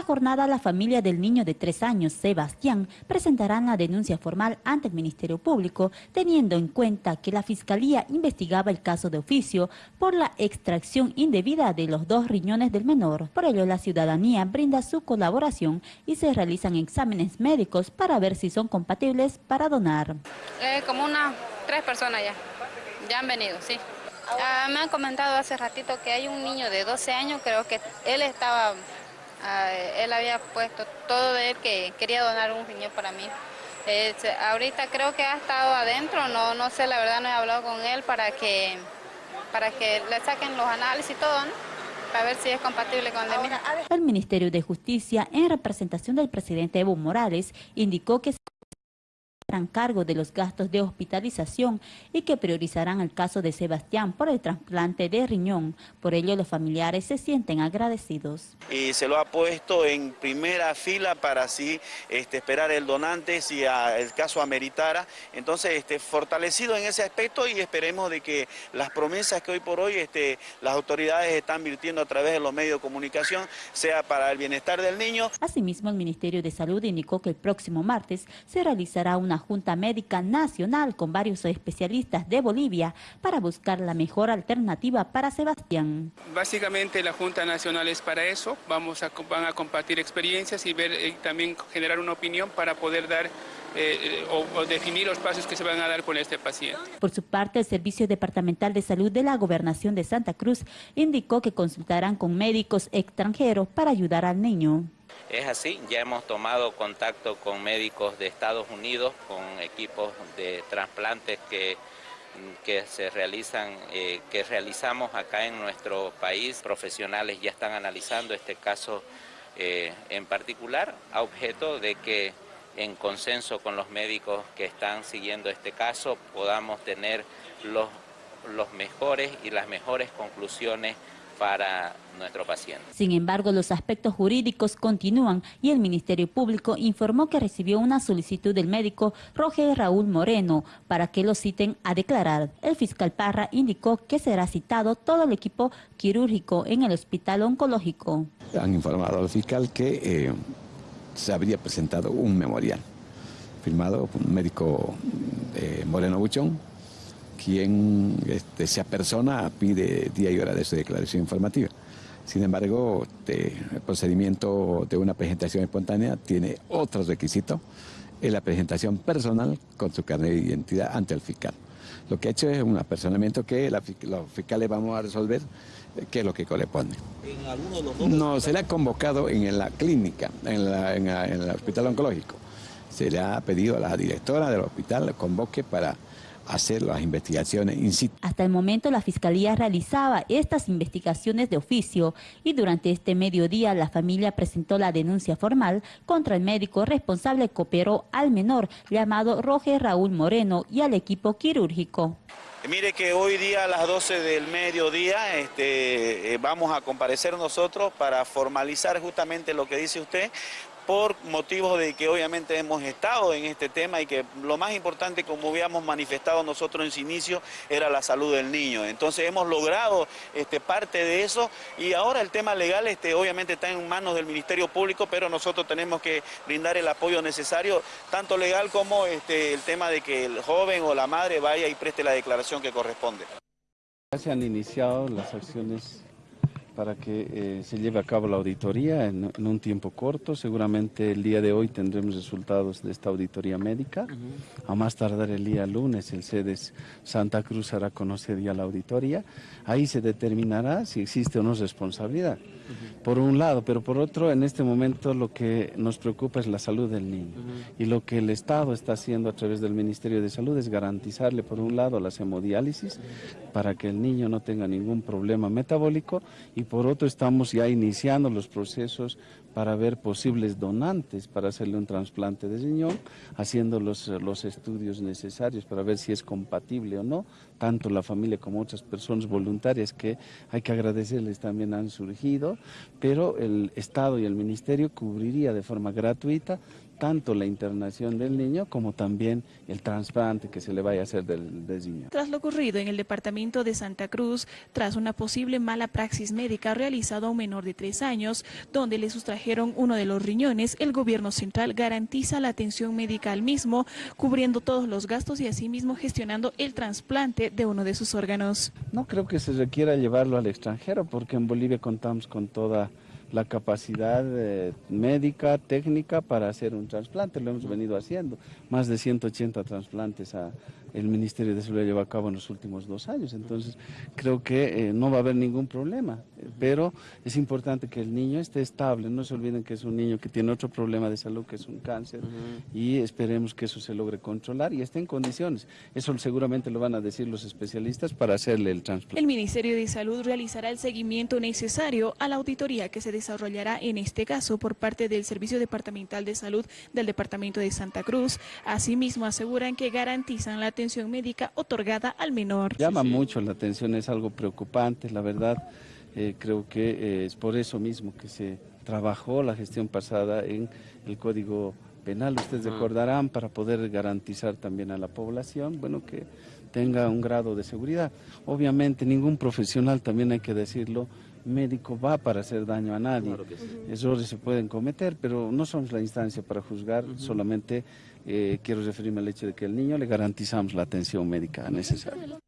esta jornada la familia del niño de tres años, Sebastián, presentarán la denuncia formal ante el Ministerio Público, teniendo en cuenta que la Fiscalía investigaba el caso de oficio por la extracción indebida de los dos riñones del menor. Por ello, la ciudadanía brinda su colaboración y se realizan exámenes médicos para ver si son compatibles para donar. Eh, como unas tres personas ya, ya han venido, sí. Ah, me han comentado hace ratito que hay un niño de 12 años, creo que él estaba, ah, él había puesto todo de él que quería donar un riñón para mí. ahorita creo que ha estado adentro, no, no sé, la verdad no he hablado con él para que, para que le saquen los análisis y todo, para ver si es compatible con el El Ministerio de Justicia, en representación del presidente Evo Morales, indicó que cargo de los gastos de hospitalización y que priorizarán el caso de Sebastián por el trasplante de riñón. Por ello, los familiares se sienten agradecidos. Y se lo ha puesto en primera fila para así este, esperar el donante si el caso ameritara. Entonces, este, fortalecido en ese aspecto y esperemos de que las promesas que hoy por hoy este, las autoridades están virtiendo a través de los medios de comunicación sea para el bienestar del niño. Asimismo, el Ministerio de Salud indicó que el próximo martes se realizará una Junta Médica Nacional con varios especialistas de Bolivia para buscar la mejor alternativa para Sebastián. Básicamente la Junta Nacional es para eso, vamos a, van a compartir experiencias y ver eh, también generar una opinión para poder dar eh, eh, o, definir los pasos que se van a dar con este paciente. Por su parte, el Servicio Departamental de Salud de la Gobernación de Santa Cruz indicó que consultarán con médicos extranjeros para ayudar al niño. Es así, ya hemos tomado contacto con médicos de Estados Unidos, con equipos de trasplantes que que se realizan, eh, que realizamos acá en nuestro país. Profesionales ya están analizando este caso eh, en particular, a objeto de que en consenso con los médicos que están siguiendo este caso podamos tener los, los mejores y las mejores conclusiones para nuestro paciente. Sin embargo, los aspectos jurídicos continúan y el Ministerio Público informó que recibió una solicitud del médico Roger Raúl Moreno para que lo citen a declarar. El fiscal Parra indicó que será citado todo el equipo quirúrgico en el hospital oncológico. Han informado al fiscal que eh, se habría presentado un memorial firmado por un médico eh, Moreno Buchón, quien este, se apersona pide día y hora de su declaración informativa. Sin embargo, el procedimiento de una presentación espontánea tiene otro requisito, es la presentación personal con su carnet de identidad ante el fiscal. Lo que ha hecho es un apersonamiento que los fiscales vamos a resolver eh, qué es lo que corresponde. ¿En No, será convocado en la clínica, en, en el hospital oncológico. Se le ha pedido a la directora del hospital convoque para hacer las investigaciones in situ. Hasta el momento la Fiscalía realizaba estas investigaciones de oficio y durante este mediodía la familia presentó la denuncia formal contra el médico responsable que operó al menor llamado Roger Raúl Moreno y al equipo quirúrgico. Mire que hoy día a las 12 del mediodía este, eh, vamos a comparecer nosotros para formalizar justamente lo que dice usted, por motivos de que obviamente hemos estado en este tema y que lo más importante, como habíamos manifestado nosotros en su inicio, era la salud del niño. Entonces hemos logrado este, parte de eso y ahora el tema legal este, obviamente está en manos del Ministerio Público, pero nosotros tenemos que brindar el apoyo necesario, tanto legal como el tema de que el joven o la madre vaya y preste la declaración que corresponde. Ya se han iniciado las acciones para que eh, se lleve a cabo la auditoría en, un tiempo corto. Seguramente el día de hoy tendremos resultados de esta auditoría médica. A más tardar el día lunes, el SEDES Santa Cruz hará conocer ya la auditoría. Ahí se determinará si existe o no responsabilidad por un lado, pero por otro, en este momento lo que nos preocupa es la salud del niño. Y lo que el Estado está haciendo a través del Ministerio de Salud es garantizarle, por un lado, la hemodiálisis para que el niño no tenga ningún problema metabólico y por otro estamos ya iniciando los procesos para ver posibles donantes para hacerle un trasplante de riñón, haciendo los, los estudios necesarios para ver si es compatible o no, tanto la familia como otras personas voluntarias que hay que agradecerles también han surgido, pero el Estado y el Ministerio cubriría de forma gratuita tanto la internación del niño como también el trasplante que se le vaya a hacer del, del riñón. Tras lo ocurrido en el departamento de Santa Cruz, tras una posible mala praxis médica realizada a un menor de tres años, donde le sustrajeron uno de los riñones, el gobierno central garantiza la atención médica al mismo, cubriendo todos los gastos y asimismo gestionando el trasplante de uno de sus órganos. No creo que se requiera llevarlo al extranjero porque en Bolivia contamos con toda la capacidad eh, médica, técnica para hacer un trasplante, lo hemos venido haciendo. Más de 180 trasplantes a, el Ministerio de Salud lleva a cabo en los últimos dos años, entonces creo que eh, no va a haber ningún problema, pero es importante que el niño esté estable, no se olviden que es un niño que tiene otro problema de salud, que es un cáncer, y esperemos que eso se logre controlar y esté en condiciones. Eso seguramente lo van a decir los especialistas para hacerle el trasplante. El Ministerio de Salud realizará el seguimiento necesario a la auditoría que se desarrollará en este caso por parte del Servicio Departamental de Salud del Departamento de Santa Cruz. Asimismo aseguran que garantizan la atención médica otorgada al menor. Llama mucho la atención, es algo preocupante, la verdad. Eh, creo que eh, es por eso mismo que se trabajó la gestión pasada en el Código Penal, ustedes recordarán, para poder garantizar también a la población, bueno, que tenga un grado de seguridad. Obviamente ningún profesional, también hay que decirlo, médico va para hacer daño a nadie. Errores se pueden cometer, pero no somos la instancia para juzgar, solamente eh, quiero referirme al hecho de que al niño le garantizamos la atención médica necesaria.